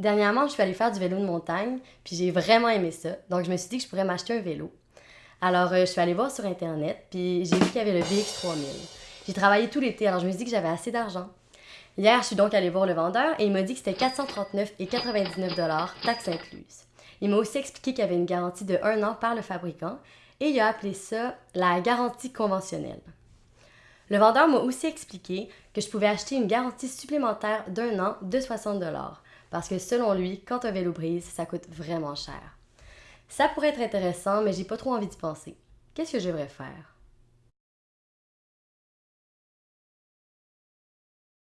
Dernièrement, je suis allée faire du vélo de montagne, puis j'ai vraiment aimé ça. Donc, je me suis dit que je pourrais m'acheter un vélo. Alors, euh, je suis allée voir sur Internet, puis j'ai vu qu'il y avait le BX3000. J'ai travaillé tout l'été, alors je me suis dit que j'avais assez d'argent. Hier, je suis donc allée voir le vendeur et il m'a dit que c'était 439,99 taxes incluses. Il m'a aussi expliqué qu'il y avait une garantie de un an par le fabricant et il a appelé ça la garantie conventionnelle. Le vendeur m'a aussi expliqué que je pouvais acheter une garantie supplémentaire d'un an de 60 parce que selon lui, quand un vélo brise, ça coûte vraiment cher. Ça pourrait être intéressant, mais j'ai pas trop envie d'y penser. Qu'est-ce que je devrais faire?